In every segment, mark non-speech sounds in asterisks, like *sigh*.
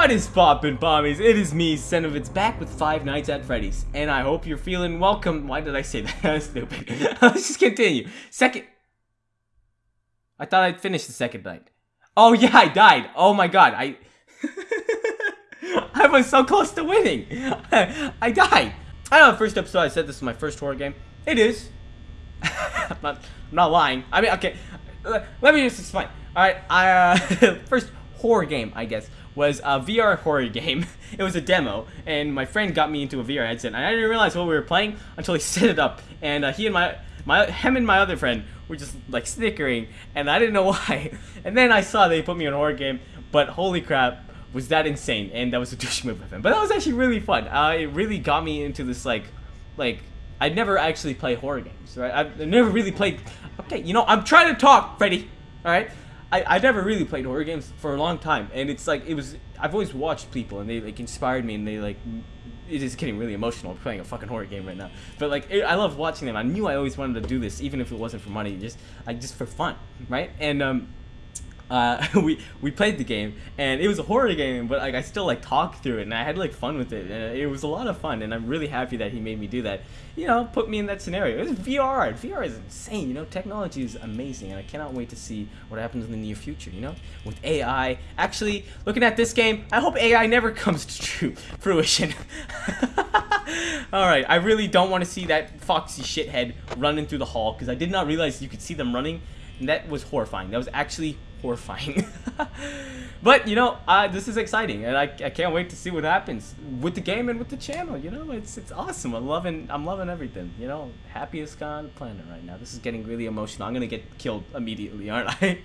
What is poppin' pommies? It is me, Senovitz, back with Five Nights at Freddy's. And I hope you're feeling welcome. Why did I say *laughs* that? That's stupid. *laughs* Let's just continue. Second. I thought I'd finish the second night. Oh yeah, I died. Oh my god. I... *laughs* I was so close to winning. I died. I know the first episode I said this is my first horror game. It is. I'm, not, I'm not lying. I mean, okay. Let me just explain. Alright, I, uh, first horror game, I guess was a VR horror game. *laughs* It was a demo, and my friend got me into a VR headset. And I didn't realize what we were playing until he *laughs* set it up. And uh, he and my, my, him and my other friend were just like snickering, and I didn't know *laughs* why. And then I saw they put me in a horror game, but holy crap, was that insane? And that was a douche move of him. But that was actually really fun. Uh, it really got me into this like, like I'd never actually play horror games, right? I've never really played. Okay, you know I'm trying to talk, Freddy. All right. I, I never really played horror games for a long time, and it's like it was. I've always watched people, and they like inspired me, and they like. It is getting really emotional playing a fucking horror game right now. But like, it, I love watching them. I knew I always wanted to do this, even if it wasn't for money, just like just for fun, right? And um, uh, *laughs* we we played the game and it was a horror game but like I still like talked through it and I had like fun with it and it was a lot of fun and I'm really happy that he made me do that. You know put me in that scenario. It was VR VR is insane you know? Technology is amazing and I cannot wait to see what happens in the near future you know? With AI actually looking at this game I hope AI never *laughs* comes to true *laughs* fruition. Alright, I really don't want to see that foxy shithead running through the hall because I did not realize you could see them running that was horrifying. That was actually horrifying. *laughs* but, you know, uh, this is exciting, and I, I can't wait to see what happens with the game and with the channel, you know? It's it's awesome. I'm loving, I'm loving everything, you know? Happiest guy on the planet right now. This is getting really emotional. I'm gonna get killed immediately, aren't I?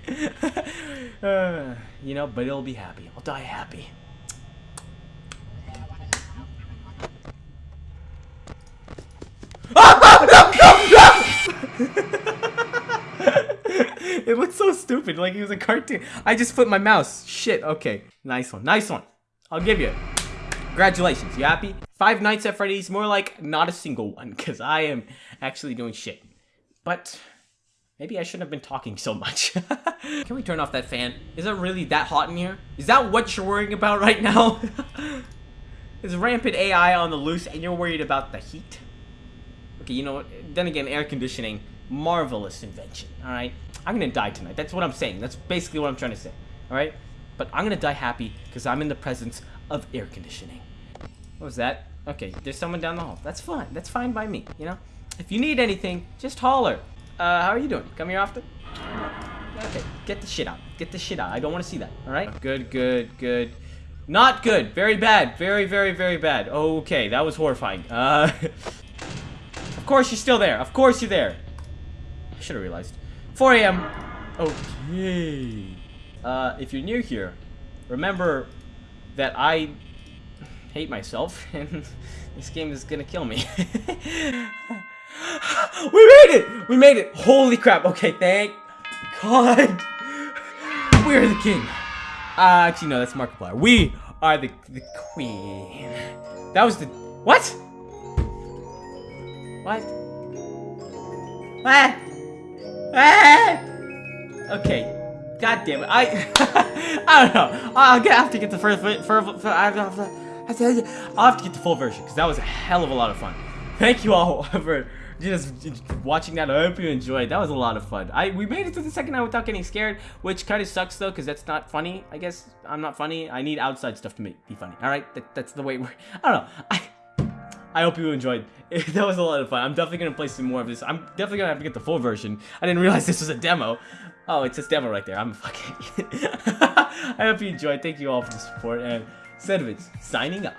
*laughs* uh, you know, but it'll be happy. I'll die happy. it looks so stupid, like he was a cartoon. I just flipped my mouse. Shit, okay. Nice one, nice one. I'll give you. Congratulations, you happy? Five Nights at Freddy's, more like not a single one, because I am actually doing shit. But maybe I shouldn't have been talking so much. *laughs* Can we turn off that fan? Is it really that hot in here? Is that what you're worrying about right now? *laughs* Is rampant AI on the loose and you're worried about the heat? Okay, you know what? Then again, air conditioning, marvelous invention, alright? I'm gonna die tonight. That's what I'm saying. That's basically what I'm trying to say. Alright? But I'm gonna die happy because I'm in the presence of air conditioning. What was that? Okay, there's someone down the hall. That's fine. That's fine by me, you know? If you need anything, just holler. Uh, how are you doing? Come here often? Okay, get the shit out. Get the shit out. I don't want to see that, alright? Good, good, good. Not good. Very bad. Very, very, very bad. Okay, that was horrifying. Uh, *laughs* of course you're still there. Of course you're there. I should have realized. 4 a.m. Okay. Uh, if you're new here, remember that I hate myself, *laughs* and this game is gonna kill me. *laughs* we made it! We made it! Holy crap! Okay, thank God. *laughs* We're the king. Uh, actually, no, that's Markiplier. We are the, the queen. That was the... What? What? What? Ah! *laughs* Okay. God damn it. I *laughs* I don't know. I'll get, have to get the first I'll have to get the full version because that was a hell of a lot of fun. Thank you all *laughs* for just watching that. I hope you enjoyed. That was a lot of fun. I we made it to the second night without getting scared, which kind of sucks though because that's not funny. I guess I'm not funny. I need outside stuff to make be funny. All right, that, that's the way we're. I don't know. I I hope you enjoyed. *laughs* that was a lot of fun. I'm definitely going to play some more of this. I'm definitely going to have to get the full version. I didn't realize *laughs* this was a demo. Oh, it's a demo right there. I'm fucking... *laughs* I hope you enjoyed. Thank you all for the support. And Sedovitz, signing up.